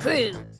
Crew.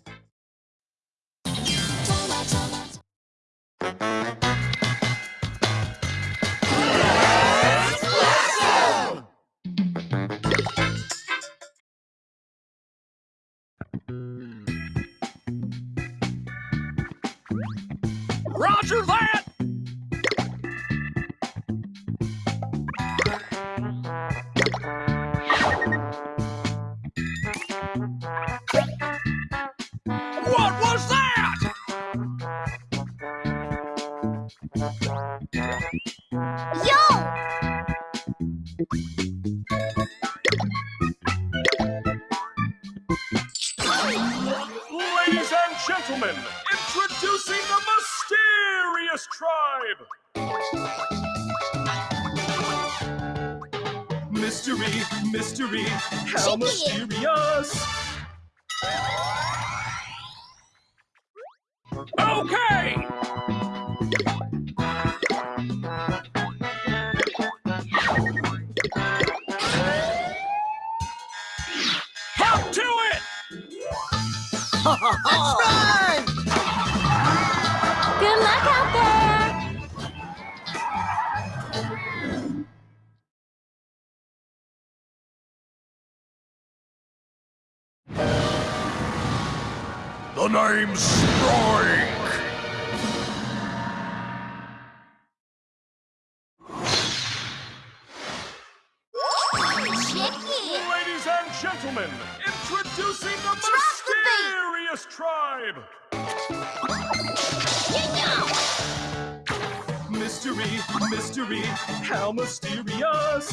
Yo, ladies and gentlemen, introducing the mysterious tribe! Mystery, mystery, how mysterious! Good luck out there! The name's Strike! Chicken! Ladies and gentlemen, introducing the Drop the tribe! Mystery, mystery, how mysterious!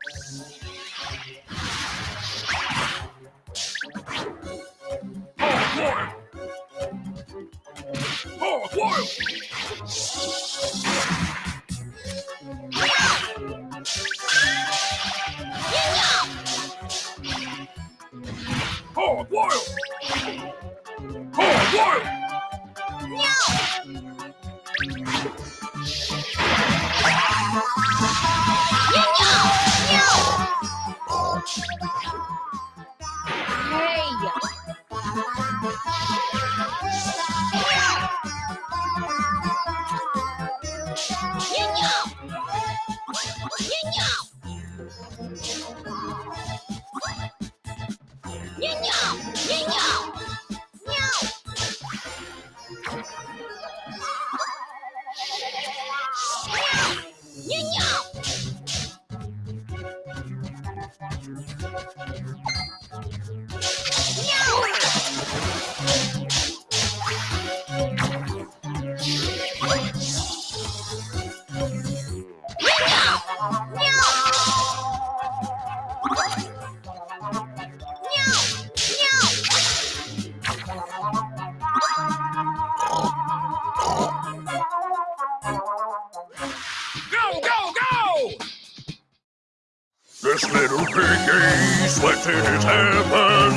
This little piggy sweating his heaven.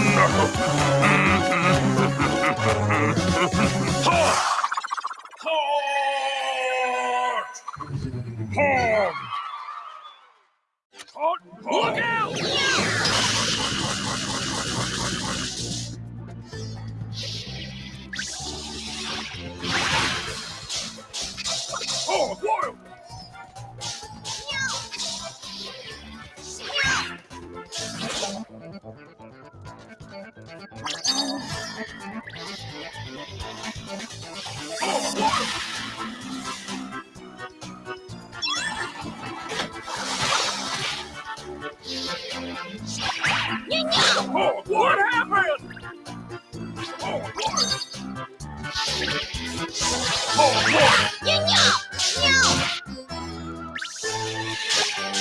Hot! Hot!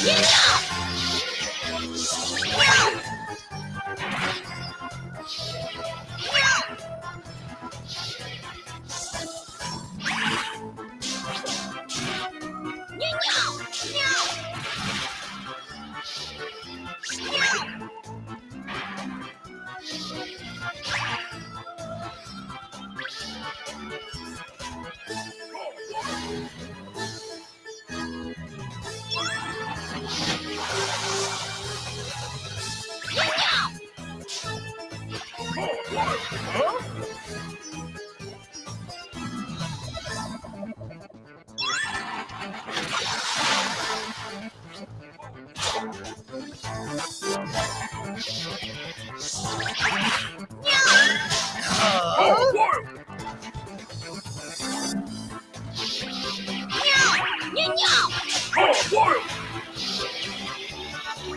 一定。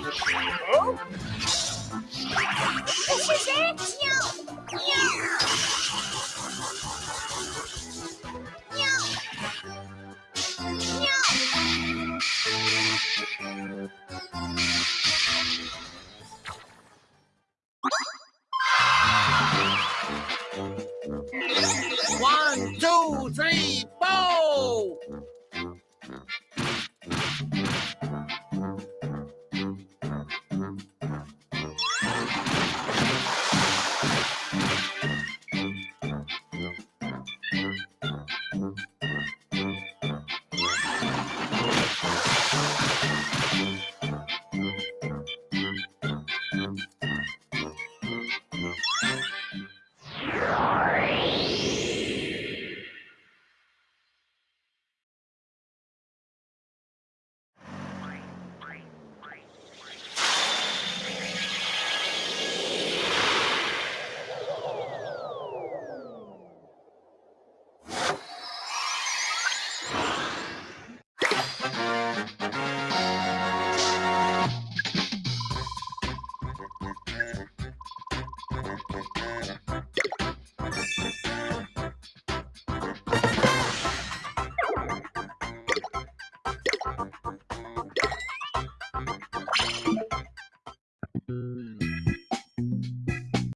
Huh? One, porque